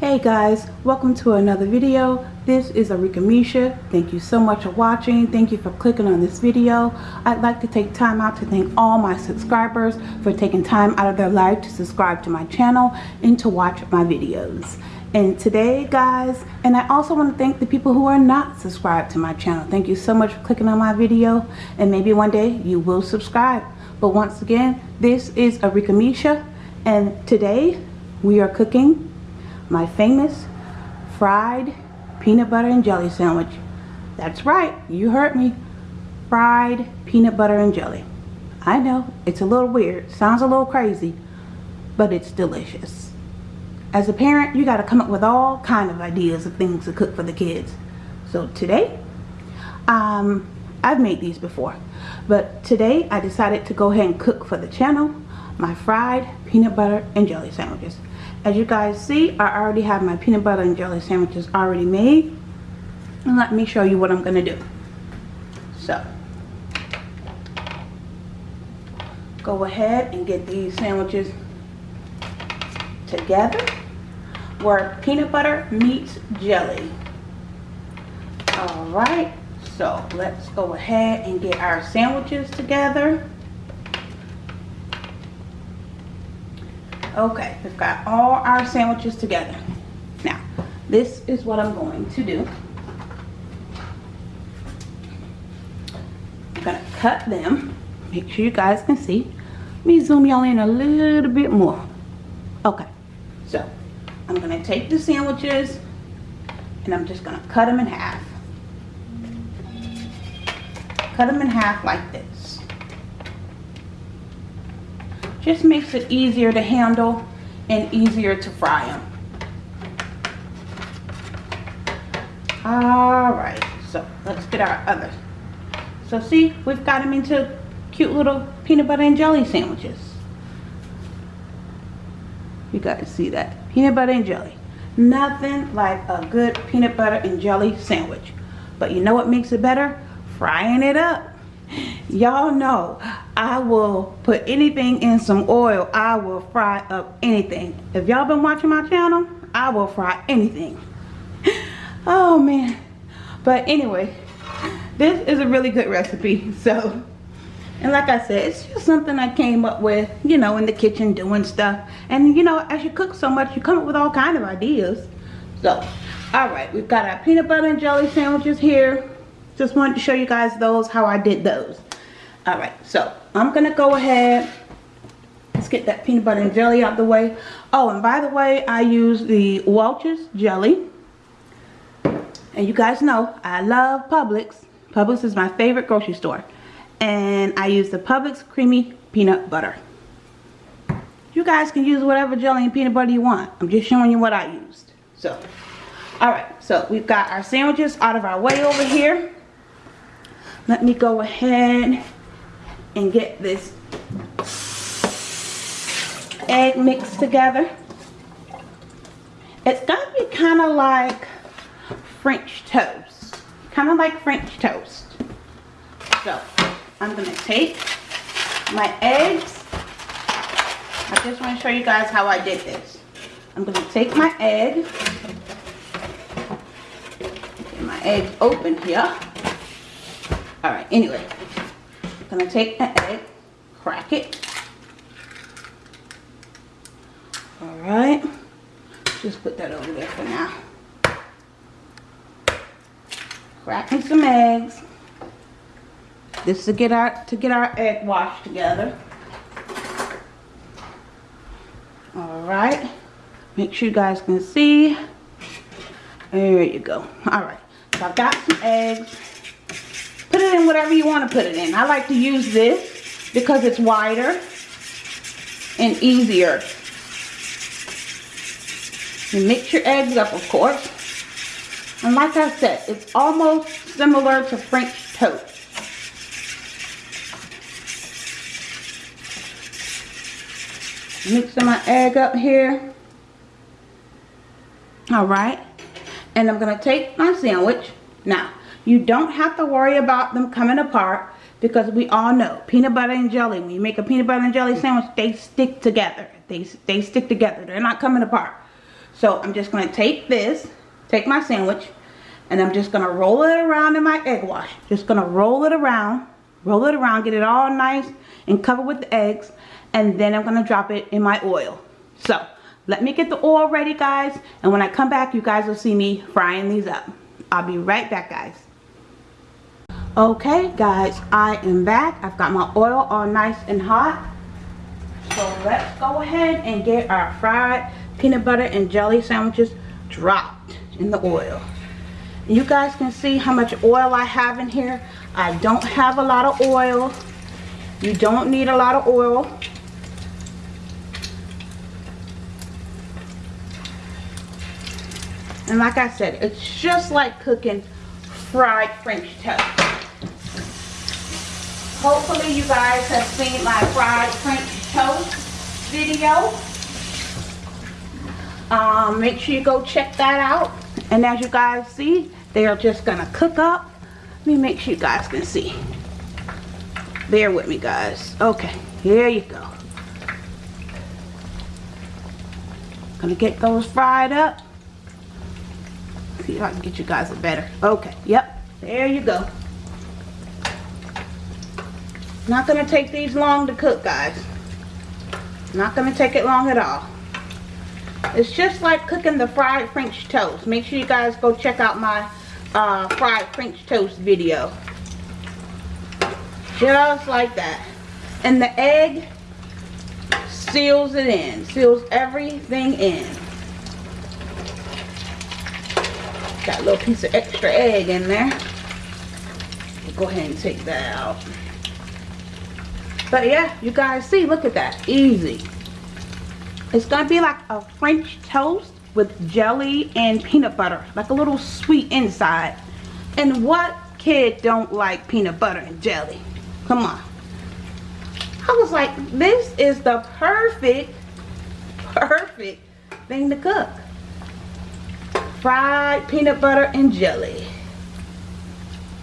Hey guys, welcome to another video. This is Arika Misha. Thank you so much for watching. Thank you for clicking on this video. I'd like to take time out to thank all my subscribers for taking time out of their life to subscribe to my channel and to watch my videos. And today guys, and I also want to thank the people who are not subscribed to my channel. Thank you so much for clicking on my video and maybe one day you will subscribe. But once again, this is Arika Misha and today we are cooking my famous fried peanut butter and jelly sandwich. That's right, you heard me. Fried peanut butter and jelly. I know, it's a little weird, sounds a little crazy, but it's delicious. As a parent, you got to come up with all kind of ideas of things to cook for the kids. So today, um, I've made these before, but today I decided to go ahead and cook for the channel my fried peanut butter and jelly sandwiches. As you guys see, I already have my peanut butter and jelly sandwiches already made. And let me show you what I'm going to do. So, go ahead and get these sandwiches together where peanut butter meets jelly. Alright, so let's go ahead and get our sandwiches together. Okay, we've got all our sandwiches together. Now, this is what I'm going to do. I'm to cut them. Make sure you guys can see. Let me zoom y'all in a little bit more. Okay, so I'm going to take the sandwiches and I'm just going to cut them in half. Cut them in half like this just makes it easier to handle and easier to fry them. Alright, so let's get our other. So see, we've got them into cute little peanut butter and jelly sandwiches. You guys see that? Peanut butter and jelly. Nothing like a good peanut butter and jelly sandwich. But you know what makes it better? Frying it up y'all know I will put anything in some oil. I will fry up anything. If y'all been watching my channel I will fry anything. Oh man. But anyway this is a really good recipe. So and like I said it's just something I came up with you know in the kitchen doing stuff. And you know as you cook so much you come up with all kind of ideas. So all right we've got our peanut butter and jelly sandwiches here. Just wanted to show you guys those how I did those. All right so i'm gonna go ahead let's get that peanut butter and jelly out the way. Oh and by the way i use the welch's jelly. And you guys know i love publix. Publix is my favorite grocery store. And i use the publix creamy peanut butter. You guys can use whatever jelly and peanut butter you want. I'm just showing you what i used. So all right so we've got our sandwiches out of our way over here. Let me go ahead and get this egg mixed together. It's going to be kind of like French toast. Kind of like French toast. So, I'm going to take my eggs. I just want to show you guys how I did this. I'm going to take my egg. Get my eggs open here. Alright, anyway gonna take the egg, crack it. Alright. Just put that over there for now. Cracking some eggs. This is to get our to get our egg washed together. Alright. Make sure you guys can see. There you go. Alright. So I've got some eggs. It in whatever you want to put it in. I like to use this because it's wider and easier. You mix your eggs up, of course. And like I said, it's almost similar to French toast. Mixing my egg up here. Alright. And I'm going to take my sandwich. Now, you don't have to worry about them coming apart because we all know peanut butter and jelly, when you make a peanut butter and jelly sandwich, they stick together. They, they stick together. They're not coming apart. So I'm just going to take this, take my sandwich, and I'm just going to roll it around in my egg wash. Just going to roll it around, roll it around, get it all nice and covered with the eggs. And then I'm going to drop it in my oil. So let me get the oil ready guys. And when I come back, you guys will see me frying these up. I'll be right back guys. Okay guys, I am back. I've got my oil all nice and hot. So let's go ahead and get our fried peanut butter and jelly sandwiches dropped in the oil. You guys can see how much oil I have in here. I don't have a lot of oil. You don't need a lot of oil. And like I said, it's just like cooking fried French toast. Hopefully you guys have seen my fried French toast video. Um, make sure you go check that out. And as you guys see, they are just going to cook up. Let me make sure you guys can see. Bear with me guys. Okay, here you go. Gonna get those fried up. See if I can get you guys a better. Okay, yep, there you go. Not gonna take these long to cook guys. Not gonna take it long at all. It's just like cooking the fried French toast. Make sure you guys go check out my uh, fried French toast video. Just like that. And the egg seals it in. Seals everything in. Got a little piece of extra egg in there. Go ahead and take that out. But yeah, you guys see, look at that. Easy. It's going to be like a French toast with jelly and peanut butter. Like a little sweet inside. And what kid don't like peanut butter and jelly? Come on. I was like, this is the perfect, perfect thing to cook. Fried peanut butter and jelly.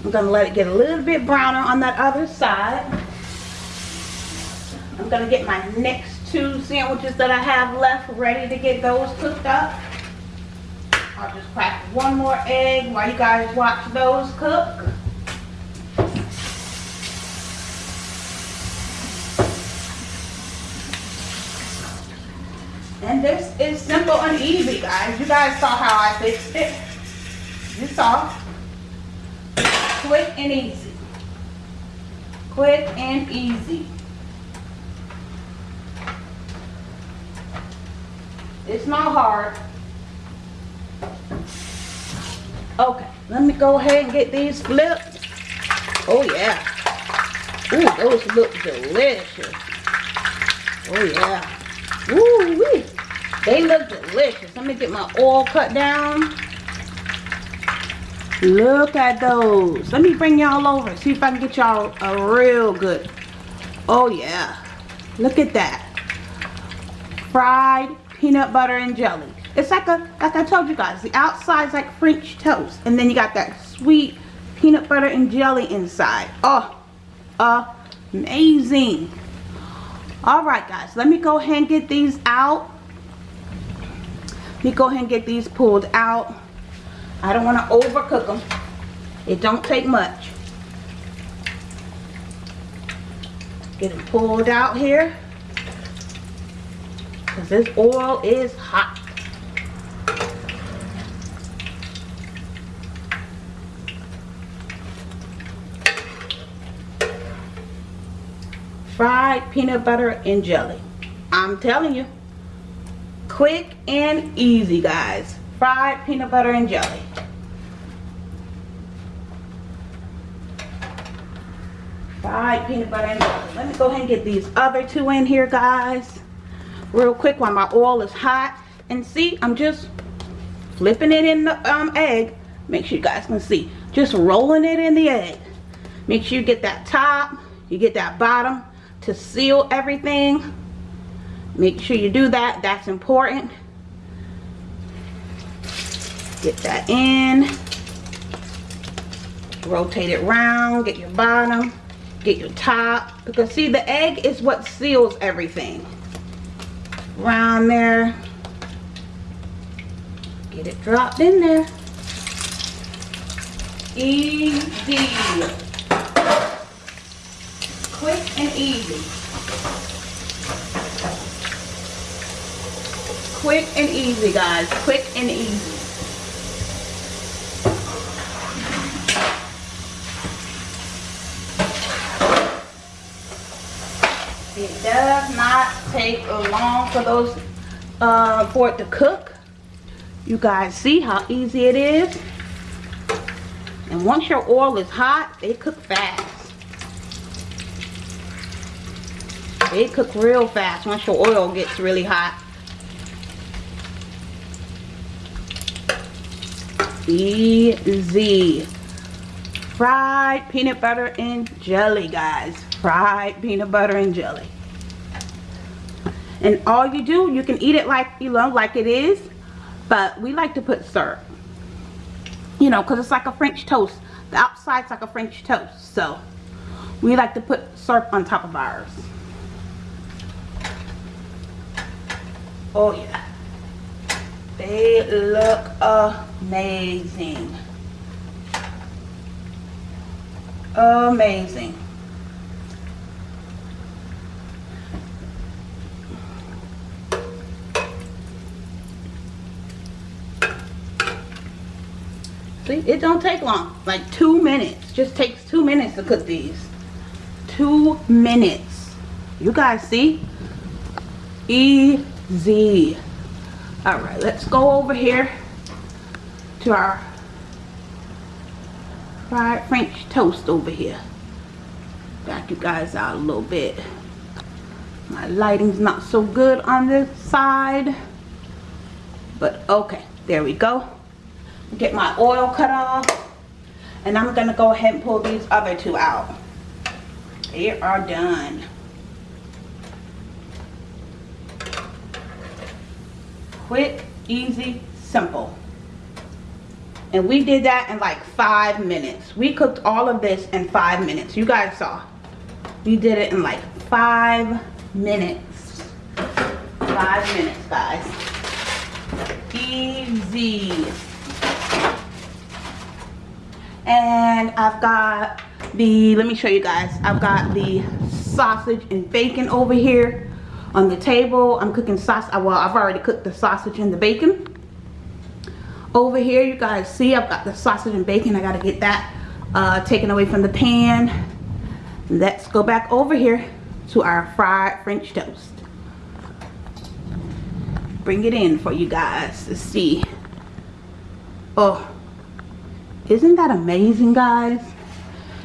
I'm going to let it get a little bit browner on that other side. I'm going to get my next two sandwiches that I have left ready to get those cooked up. I'll just crack one more egg while you guys watch those cook. And this is simple and easy, guys. You guys saw how I fixed it. You saw. Quick and easy. Quick and easy. It's not hard. Okay, let me go ahead and get these flipped. Oh yeah. Ooh, those look delicious. Oh yeah. Ooh wee. They look delicious. Let me get my oil cut down. Look at those. Let me bring y'all over. See if I can get y'all a real good. Oh yeah. Look at that. Fried peanut butter and jelly. It's like a, like I told you guys, the outside's like French toast. And then you got that sweet peanut butter and jelly inside. Oh, amazing. All right, guys, let me go ahead and get these out. Let me go ahead and get these pulled out. I don't want to overcook them. It don't take much. Get them pulled out here because this oil is hot. Fried peanut butter and jelly. I'm telling you. Quick and easy, guys. Fried peanut butter and jelly. Fried peanut butter and jelly. Let me go ahead and get these other two in here, guys real quick while my oil is hot. And see, I'm just flipping it in the um, egg. Make sure you guys can see. Just rolling it in the egg. Make sure you get that top, you get that bottom to seal everything. Make sure you do that. That's important. Get that in. Rotate it round. Get your bottom. Get your top. Because see, the egg is what seals everything around there. Get it dropped in there. Easy. Quick and easy. Quick and easy, guys. Quick and easy. It does not take long for those uh, for it to cook. You guys see how easy it is? And once your oil is hot, they cook fast. They cook real fast once your oil gets really hot. Easy. Fried peanut butter and jelly, guys. Fried peanut butter and jelly. And all you do, you can eat it like, you know, like it is. But we like to put syrup. You know, because it's like a French toast. The outside's like a French toast. So, we like to put syrup on top of ours. Oh, yeah. They look amazing. Amazing. See, it don't take long. Like two minutes. Just takes two minutes to cook these. Two minutes. You guys see? Easy. Alright, let's go over here to our fried French toast over here. Back you guys out a little bit. My lighting's not so good on this side. But okay, there we go get my oil cut off and I'm gonna go ahead and pull these other two out. They are done. Quick easy simple. And we did that in like five minutes. We cooked all of this in five minutes. You guys saw. We did it in like five minutes. Five minutes guys. Easy and I've got the let me show you guys. I've got the sausage and bacon over here on the table. I'm cooking sauce well I've already cooked the sausage and the bacon. Over here you guys see I've got the sausage and bacon. I got to get that uh, taken away from the pan. Let's go back over here to our fried French toast. Bring it in for you guys to see. Oh isn't that amazing, guys?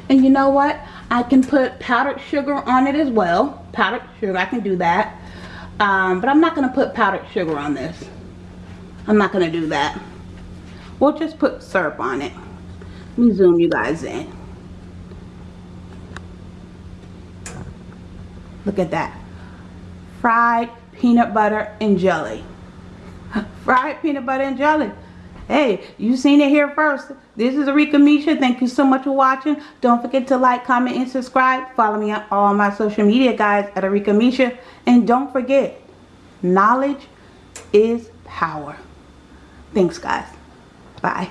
And you know what? I can put powdered sugar on it as well. Powdered sugar, I can do that. Um, but I'm not going to put powdered sugar on this. I'm not going to do that. We'll just put syrup on it. Let me zoom you guys in. Look at that. Fried peanut butter and jelly. Fried peanut butter and jelly. Hey, you seen it here first. This is Arika Misha. Thank you so much for watching. Don't forget to like, comment, and subscribe. Follow me on all my social media guys at Arika Misha. And don't forget, knowledge is power. Thanks guys. Bye.